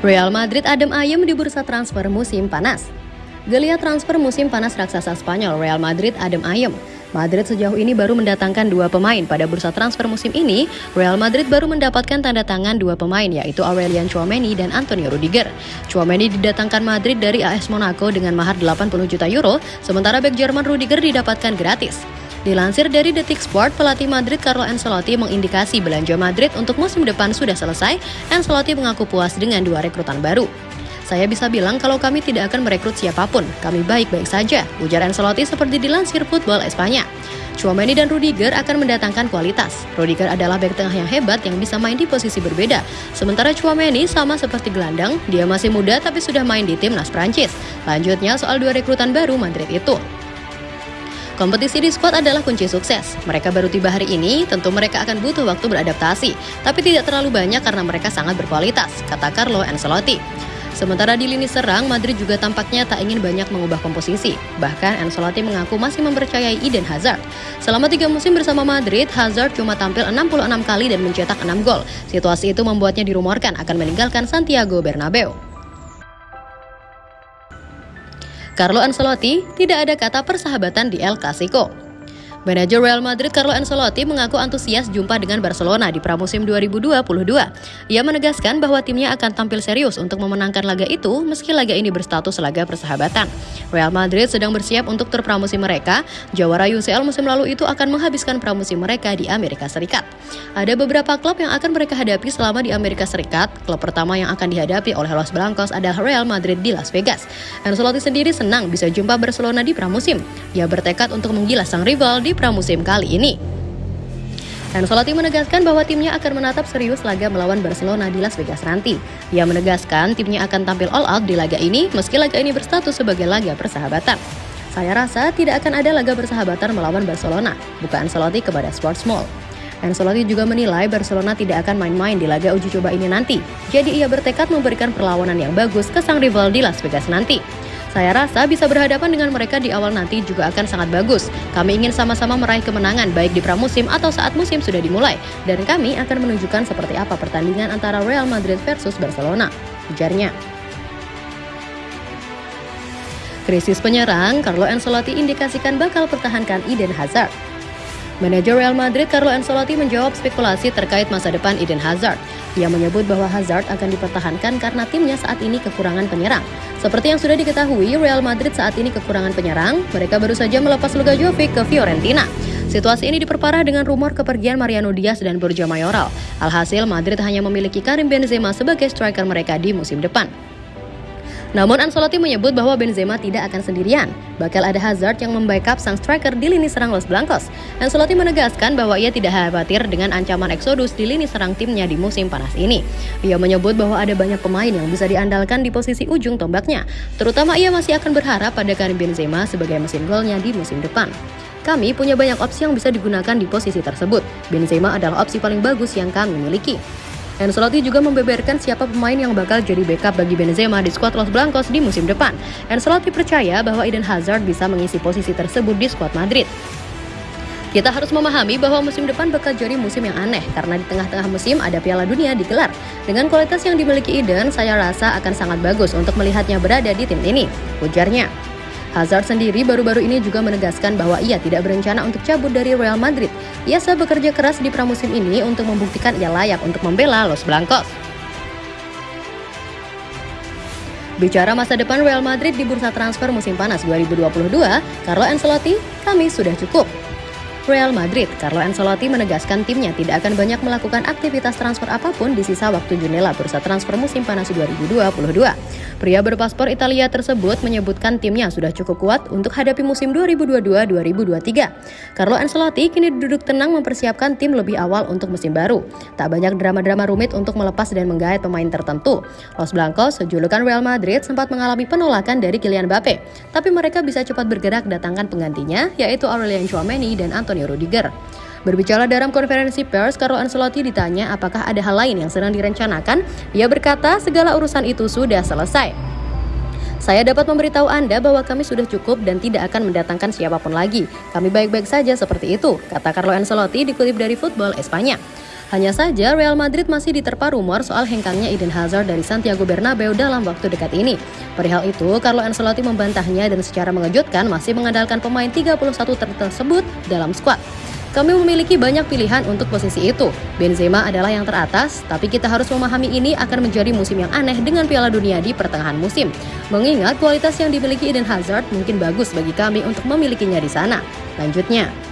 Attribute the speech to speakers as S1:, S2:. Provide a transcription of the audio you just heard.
S1: Real Madrid adem ayem di bursa transfer musim panas. Geliat transfer musim panas raksasa Spanyol Real Madrid adem ayem. Madrid sejauh ini baru mendatangkan dua pemain pada bursa transfer musim ini. Real Madrid baru mendapatkan tanda tangan dua pemain yaitu Aurelian Chouameni dan Antonio Rudiger. Chouameni didatangkan Madrid dari AS Monaco dengan mahar 80 juta euro, sementara bek Jerman Rudiger didapatkan gratis. Dilansir dari Detik Sport, pelatih Madrid Carlo Ancelotti mengindikasi belanja Madrid untuk musim depan sudah selesai. Ancelotti mengaku puas dengan dua rekrutan baru. Saya bisa bilang kalau kami tidak akan merekrut siapa pun, kami baik-baik saja, ujar Ancelotti seperti dilansir Football Espanya. Chouameni dan Rudiger akan mendatangkan kualitas. Rudiger adalah bek tengah yang hebat yang bisa main di posisi berbeda. Sementara Chouameni sama seperti gelandang, dia masih muda tapi sudah main di timnas Prancis. Lanjutnya soal dua rekrutan baru Madrid itu. Kompetisi di squad adalah kunci sukses. Mereka baru tiba hari ini, tentu mereka akan butuh waktu beradaptasi, tapi tidak terlalu banyak karena mereka sangat berkualitas, kata Carlo Ancelotti. Sementara di lini serang, Madrid juga tampaknya tak ingin banyak mengubah komposisi. Bahkan Ancelotti mengaku masih mempercayai Eden Hazard. Selama tiga musim bersama Madrid, Hazard cuma tampil 66 kali dan mencetak 6 gol. Situasi itu membuatnya dirumorkan akan meninggalkan Santiago Bernabeu. Carlo Ancelotti tidak ada kata persahabatan di El Clasico. Manajer Real Madrid Carlo Ancelotti mengaku antusias jumpa dengan Barcelona di pramusim 2022. Ia menegaskan bahwa timnya akan tampil serius untuk memenangkan laga itu meski laga ini berstatus laga persahabatan. Real Madrid sedang bersiap untuk tur pramusim mereka. Jawara UCL musim lalu itu akan menghabiskan pramusim mereka di Amerika Serikat. Ada beberapa klub yang akan mereka hadapi selama di Amerika Serikat. Klub pertama yang akan dihadapi oleh Los Blancos adalah Real Madrid di Las Vegas. Ancelotti sendiri senang bisa jumpa Barcelona di pramusim. Ia bertekad untuk menggilas sang rival di di pramusim kali ini. Ancelotti menegaskan bahwa timnya akan menatap serius laga melawan Barcelona di Las Vegas nanti. Ia menegaskan timnya akan tampil all out di laga ini meski laga ini berstatus sebagai laga persahabatan. Saya rasa tidak akan ada laga persahabatan melawan Barcelona, bukan Ancelotti kepada Sports Mall. Ancelotti juga menilai Barcelona tidak akan main-main di laga uji coba ini nanti. Jadi ia bertekad memberikan perlawanan yang bagus ke sang rival di Las Vegas nanti. Saya rasa bisa berhadapan dengan mereka di awal nanti juga akan sangat bagus. Kami ingin sama-sama meraih kemenangan baik di pramusim atau saat musim sudah dimulai. Dan kami akan menunjukkan seperti apa pertandingan antara Real Madrid versus Barcelona. Ujarnya. Krisis penyerang, Carlo Ancelotti indikasikan bakal pertahankan Eden Hazard. Manajer Real Madrid Carlo Ancelotti menjawab spekulasi terkait masa depan Eden Hazard. Ia menyebut bahwa Hazard akan dipertahankan karena timnya saat ini kekurangan penyerang. Seperti yang sudah diketahui, Real Madrid saat ini kekurangan penyerang. Mereka baru saja melepas Luka Jovic ke Fiorentina. Situasi ini diperparah dengan rumor kepergian Mariano Diaz dan Borja Mayoral. Alhasil, Madrid hanya memiliki Karim Benzema sebagai striker mereka di musim depan. Namun Ancelotti menyebut bahwa Benzema tidak akan sendirian. Bakal ada Hazard yang membackup sang striker di lini serang Los Blancos. Ancelotti menegaskan bahwa ia tidak khawatir dengan ancaman eksodus di lini serang timnya di musim panas ini. Ia menyebut bahwa ada banyak pemain yang bisa diandalkan di posisi ujung tombaknya. Terutama ia masih akan berharap pada Karim Benzema sebagai mesin golnya di musim depan. Kami punya banyak opsi yang bisa digunakan di posisi tersebut. Benzema adalah opsi paling bagus yang kami miliki. Ancelotti juga membeberkan siapa pemain yang bakal jadi backup bagi Benzema di skuad Los Blancos di musim depan. Ancelotti percaya bahwa Eden Hazard bisa mengisi posisi tersebut di skuad Madrid. Kita harus memahami bahwa musim depan bakal jadi musim yang aneh karena di tengah-tengah musim ada Piala Dunia digelar. Dengan kualitas yang dimiliki Eden, saya rasa akan sangat bagus untuk melihatnya berada di tim ini, ujarnya. Hazard sendiri baru-baru ini juga menegaskan bahwa ia tidak berencana untuk cabut dari Real Madrid. Ia sedang bekerja keras di pramusim ini untuk membuktikan ia layak untuk membela Los Blancos. Bicara masa depan Real Madrid di bursa transfer musim panas 2022, Carlo Ancelotti, kami sudah cukup. Real Madrid, Carlo Ancelotti menegaskan timnya tidak akan banyak melakukan aktivitas transfer apa pun di sisa waktu jendela bursa transfer musim panas 2022. Pria berpaspor Italia tersebut menyebutkan timnya sudah cukup kuat untuk hadapi musim 2022-2023. Carlo Ancelotti kini duduk tenang mempersiapkan tim lebih awal untuk musim baru. Tak banyak drama-drama rumit untuk melepas dan menggait pemain tertentu. Los Blancos, julukan Real Madrid, sempat mengalami penolakan dari Kylian Mbappe, tapi mereka bisa cepat bergerak datangkan penggantinya, yaitu Aurelian Chouameni dan Antonio Antonio Rudiger. Berbicara dalam konferensi pers, Carlo Ancelotti ditanya apakah ada hal lain yang sedang direncanakan. Ia berkata segala urusan itu sudah selesai. Saya dapat memberitahu Anda bahwa kami sudah cukup dan tidak akan mendatangkan siapa pun lagi. Kami baik-baik saja seperti itu, kata Carlo Ancelotti dikutip dari Football Espanya. Hanya saja Real Madrid masih diterpa rumor soal hengkangnya Eden Hazard dari Santiago Bernabeu dalam waktu dekat ini. Perihal itu, Carlo Ancelotti membantahnya dan secara mengejutkan masih mengandalkan pemain 31 tersebut dalam skuad. Kami memiliki banyak pilihan untuk posisi itu. Benzema adalah yang teratas, tapi kita harus memahami ini akan menjadi musim yang aneh dengan Piala Dunia di pertengahan musim. Mengingat kualitas yang dimiliki Eden Hazard mungkin bagus bagi kami untuk memilikinya di sana. Lanjutnya,